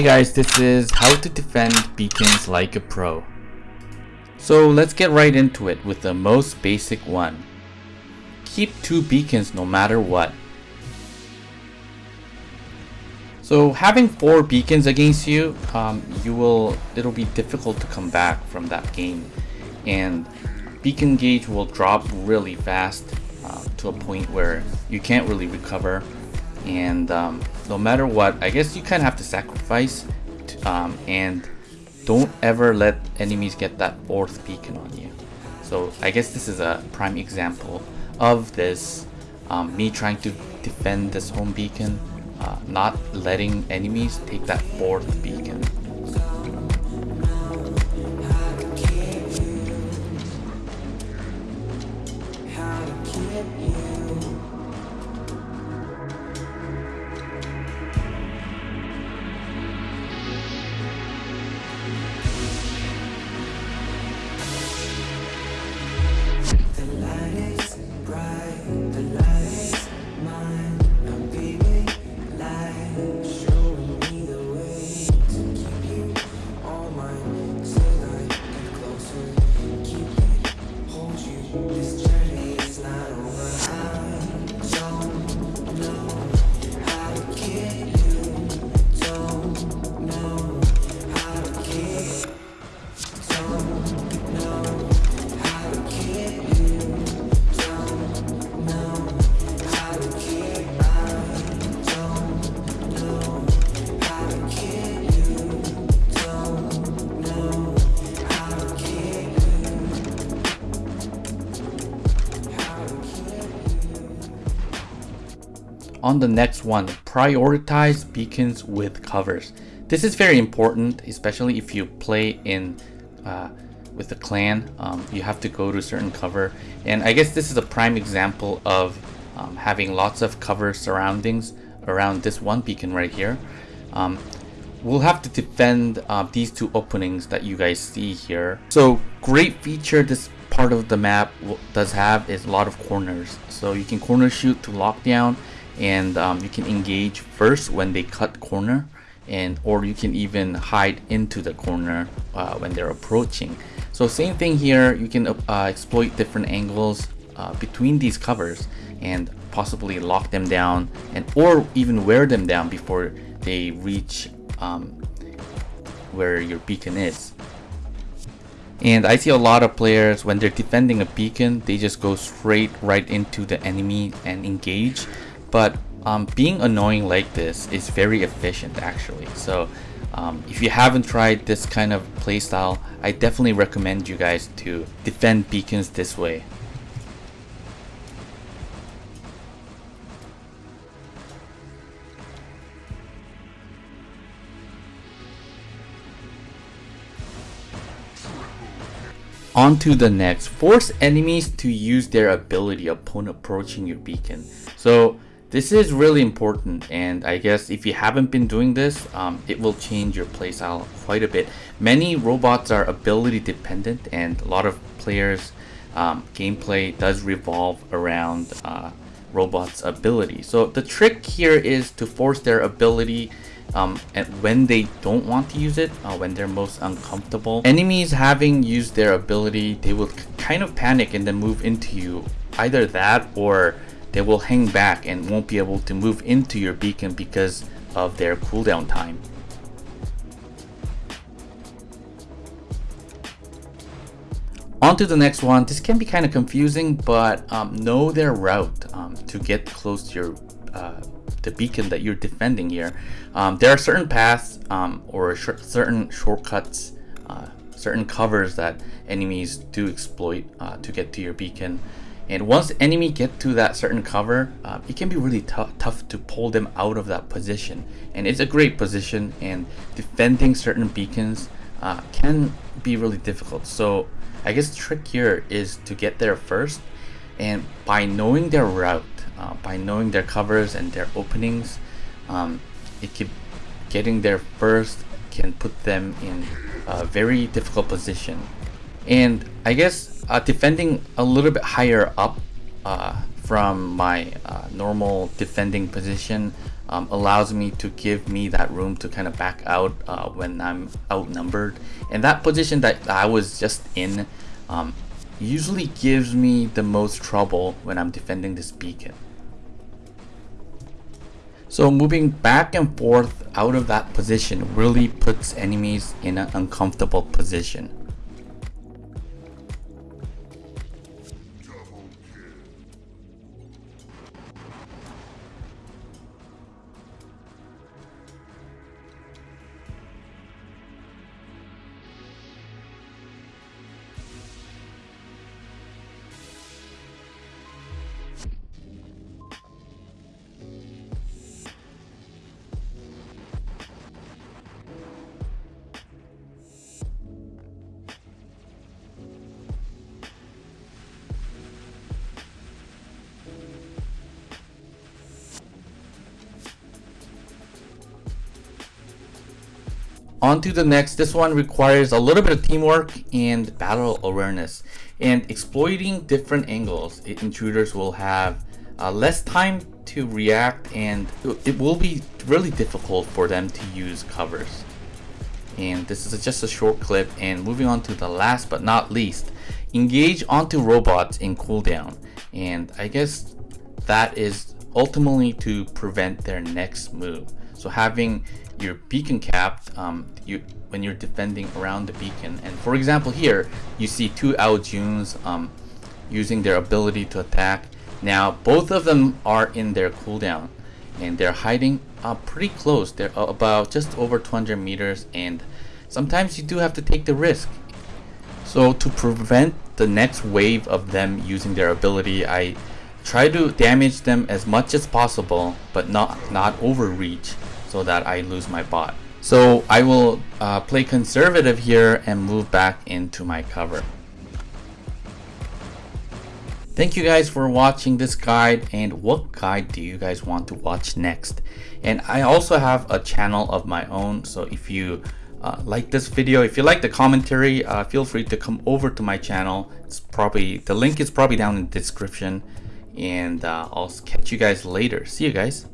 Hey guys, this is how to defend beacons like a pro. So let's get right into it with the most basic one. Keep two beacons no matter what. So having four beacons against you, um, you will it'll be difficult to come back from that game, and beacon gauge will drop really fast uh, to a point where you can't really recover and um, no matter what I guess you kind of have to sacrifice to, um, and don't ever let enemies get that fourth beacon on you. So I guess this is a prime example of this um, me trying to defend this home beacon uh, not letting enemies take that fourth beacon On the next one, prioritize beacons with covers. This is very important, especially if you play in uh, with the clan. Um, you have to go to a certain cover. And I guess this is a prime example of um, having lots of cover surroundings around this one beacon right here. Um, we'll have to defend uh, these two openings that you guys see here. So great feature this part of the map does have is a lot of corners. So you can corner shoot to lockdown and um, you can engage first when they cut corner and or you can even hide into the corner uh, when they're approaching. So same thing here you can uh, exploit different angles uh, between these covers and possibly lock them down and or even wear them down before they reach um, where your beacon is. And I see a lot of players when they're defending a beacon they just go straight right into the enemy and engage but um, being annoying like this is very efficient actually so um, if you haven't tried this kind of playstyle I definitely recommend you guys to defend beacons this way On to the next. Force enemies to use their ability upon approaching your beacon. So this is really important and I guess if you haven't been doing this, um, it will change your playstyle quite a bit. Many robots are ability dependent and a lot of players um, gameplay does revolve around uh, robots ability. So the trick here is to force their ability um, and when they don't want to use it, uh, when they're most uncomfortable. Enemies having used their ability, they will kind of panic and then move into you. Either that or they will hang back and won't be able to move into your beacon because of their cooldown time. On to the next one. This can be kind of confusing, but um, know their route um, to get close to your uh, the beacon that you're defending here. Um, there are certain paths um, or sh certain shortcuts, uh, certain covers that enemies do exploit uh, to get to your beacon. And once enemy get to that certain cover, uh, it can be really tough to pull them out of that position. And it's a great position and defending certain beacons uh, can be really difficult. So I guess trick here is to get there first. And by knowing their route, uh, by knowing their covers and their openings, um, it can, getting there first can put them in a very difficult position. And I guess uh, defending a little bit higher up uh, from my uh, normal defending position um, allows me to give me that room to kind of back out uh, when I'm outnumbered. And that position that I was just in um, usually gives me the most trouble when I'm defending this beacon. So moving back and forth out of that position really puts enemies in an uncomfortable position. On to the next. This one requires a little bit of teamwork and battle awareness. And exploiting different angles, intruders will have uh, less time to react and it will be really difficult for them to use covers. And this is just a short clip and moving on to the last but not least, engage onto robots in cooldown. And I guess that is ultimately to prevent their next move. So having your beacon capped um, you, when you're defending around the beacon. And for example here, you see two Ao Juns um, using their ability to attack. Now both of them are in their cooldown and they're hiding uh, pretty close. They're about just over 200 meters and sometimes you do have to take the risk. So to prevent the next wave of them using their ability, I try to damage them as much as possible but not, not overreach so that I lose my bot. So I will uh, play conservative here and move back into my cover. Thank you guys for watching this guide and what guide do you guys want to watch next? And I also have a channel of my own so if you uh, like this video, if you like the commentary, uh, feel free to come over to my channel. It's probably, the link is probably down in the description and uh, I'll catch you guys later. See you guys.